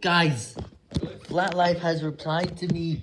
Guys, Flat Life has replied to me.